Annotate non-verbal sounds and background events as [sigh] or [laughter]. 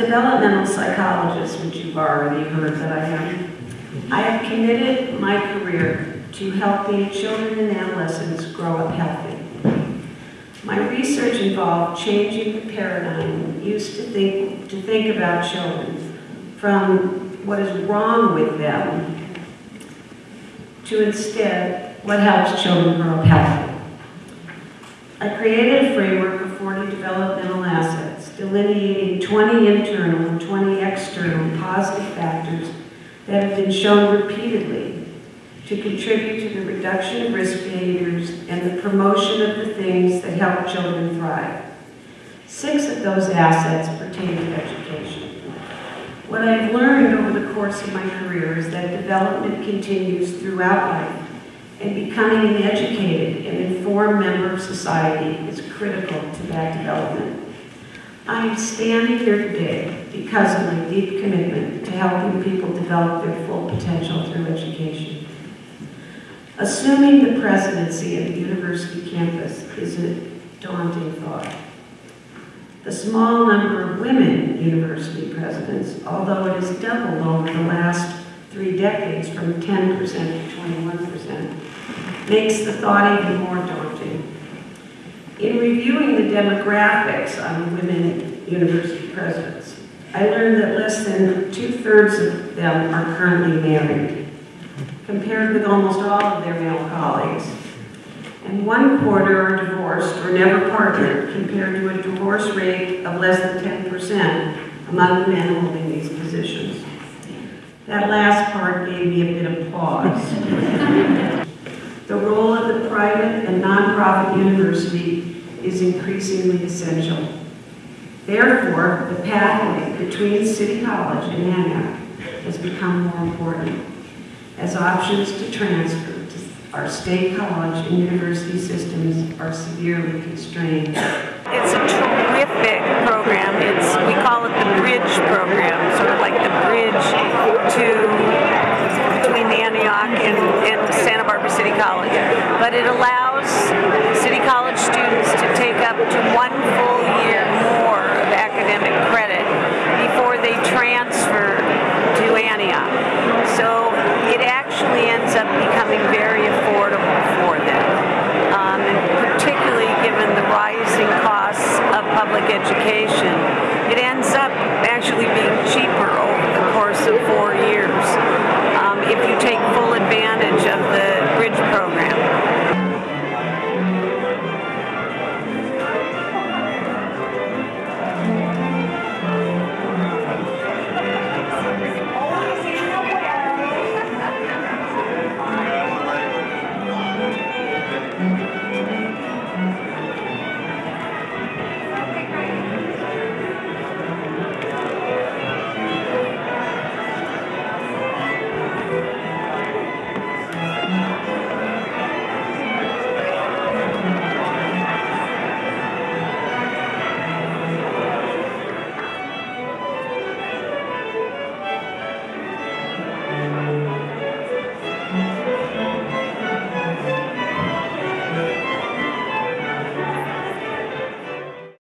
developmental psychologist, which you've already heard that I am, I have committed my career to helping children and adolescents grow up healthy. My research involved changing the paradigm used to think, to think about children from what is wrong with them to instead what helps children grow up healthy. I created a framework of 40 developmental assets, delineating 20 internal and 20 external positive factors that have been shown repeatedly to contribute to the reduction of risk behaviors and the promotion of the things that help children thrive. Six of those assets pertain to education. What I've learned over the course of my career is that development continues throughout life, and becoming an educated and informed member of society is critical to that development. I am standing here today because of my deep commitment to helping people develop their full potential through education. Assuming the presidency of the university campus is a daunting thought. The small number of women university presidents, although it has doubled over the last three decades from 10% to 21%, makes the thought even more daunting. In reviewing the demographics on women university presidents, I learned that less than two-thirds of them are currently married, compared with almost all of their male colleagues. And one quarter are divorced or never partnered, compared to a divorce rate of less than 10% among men holding these positions. That last part gave me a bit of pause. [laughs] the role of the private and nonprofit university is increasingly essential. Therefore, the pathway between City College and Antioch has become more important as options to transfer to our state college and university systems are severely constrained. It's a terrific program. It's we call it the bridge program, sort of like the bridge to between Antioch and, and Santa Barbara City College. But it allows City College students to take up to one full year more of academic credit before they transfer to Antioch. So it actually ends up becoming very affordable for them. Um, and particularly given the rising costs of public education,